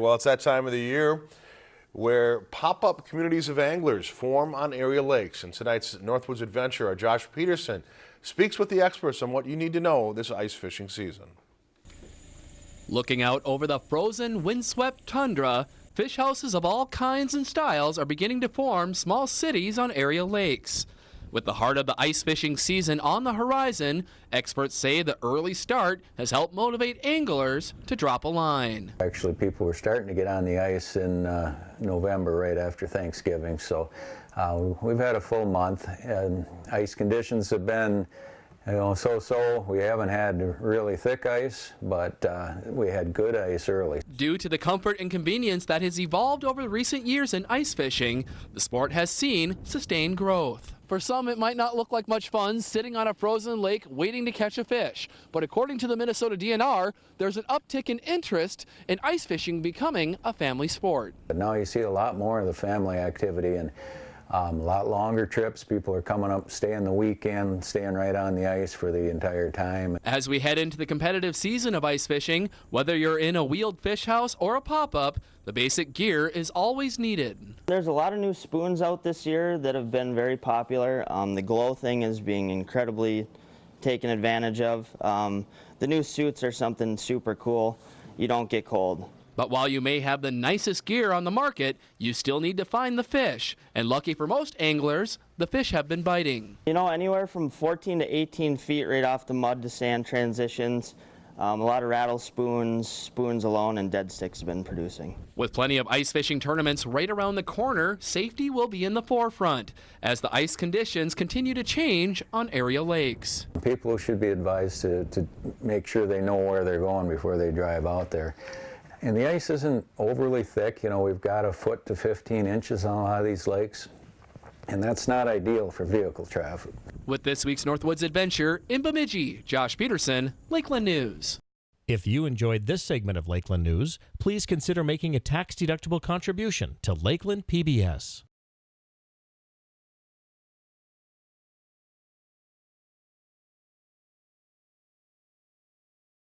Well, it's that time of the year where pop-up communities of anglers form on area lakes. In tonight's Northwoods Adventure, our Josh Peterson speaks with the experts on what you need to know this ice fishing season. Looking out over the frozen, windswept tundra, fish houses of all kinds and styles are beginning to form small cities on area lakes. With the heart of the ice fishing season on the horizon, experts say the early start has helped motivate anglers to drop a line. Actually, people were starting to get on the ice in uh, November, right after Thanksgiving. So uh, we've had a full month, and ice conditions have been you know, so-so. We haven't had really thick ice, but uh, we had good ice early. Due to the comfort and convenience that has evolved over recent years in ice fishing, the sport has seen sustained growth. For some, it might not look like much fun sitting on a frozen lake waiting to catch a fish. But according to the Minnesota DNR, there's an uptick in interest in ice fishing becoming a family sport. But now you see a lot more of the family activity and um, a lot longer trips. People are coming up, staying the weekend, staying right on the ice for the entire time. As we head into the competitive season of ice fishing, whether you're in a wheeled fish house or a pop-up, the basic gear is always needed. There's a lot of new spoons out this year that have been very popular. Um, the glow thing is being incredibly taken advantage of. Um, the new suits are something super cool. You don't get cold. But while you may have the nicest gear on the market, you still need to find the fish. And lucky for most anglers, the fish have been biting. You know, anywhere from 14 to 18 feet right off the mud to sand transitions. Um, a lot of rattle spoons, spoons alone, and dead sticks have been producing. With plenty of ice fishing tournaments right around the corner, safety will be in the forefront as the ice conditions continue to change on area lakes. People should be advised to, to make sure they know where they're going before they drive out there. And the ice isn't overly thick. You know, we've got a foot to 15 inches on a lot of these lakes. And that's not ideal for vehicle traffic. With this week's Northwoods Adventure, in Bemidji, Josh Peterson, Lakeland News. If you enjoyed this segment of Lakeland News, please consider making a tax-deductible contribution to Lakeland PBS.